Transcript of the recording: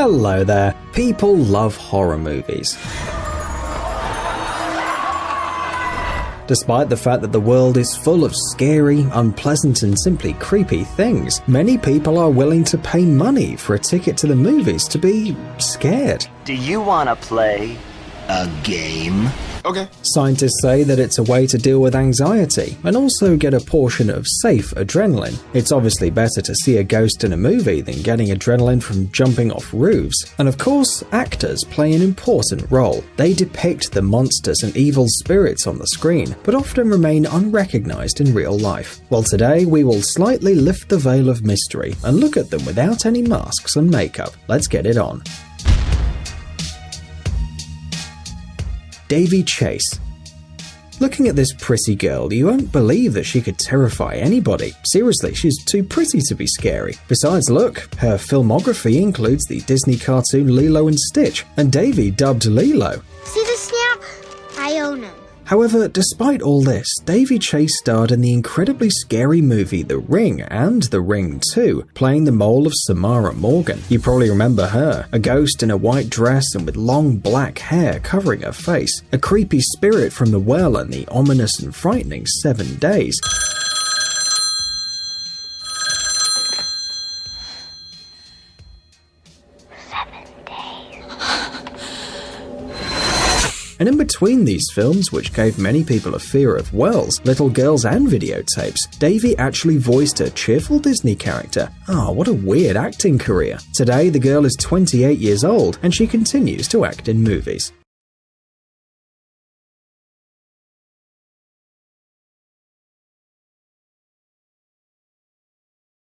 Hello there. People love horror movies. Despite the fact that the world is full of scary, unpleasant, and simply creepy things, many people are willing to pay money for a ticket to the movies to be scared. Do you want to play a game? Okay. Scientists say that it's a way to deal with anxiety and also get a portion of safe adrenaline. It's obviously better to see a ghost in a movie than getting adrenaline from jumping off roofs. And of course, actors play an important role. They depict the monsters and evil spirits on the screen, but often remain unrecognized in real life. Well, today we will slightly lift the veil of mystery and look at them without any masks and makeup. Let's get it on. Daveigh Chase. Looking at this pretty girl, you won't believe that she could terrify anybody. Seriously, she's too pretty to be scary. Besides, look, her filmography includes the Disney cartoon Lilo and Stitch, and Daveigh dubbed Lilo. However, despite all this, Daveigh Chase starred in the incredibly scary movie The Ring and The Ring 2, playing the mole of Samara Morgan. You probably remember her, a ghost in a white dress and with long black hair covering her face, a creepy spirit from the well and the ominous and frightening Seven Days. And in between these films, which gave many people a fear of wells, little girls, and videotapes, Daveigh actually voiced a cheerful Disney character. Ah, oh, what a weird acting career. Today, the girl is 28 years old and she continues to act in movies.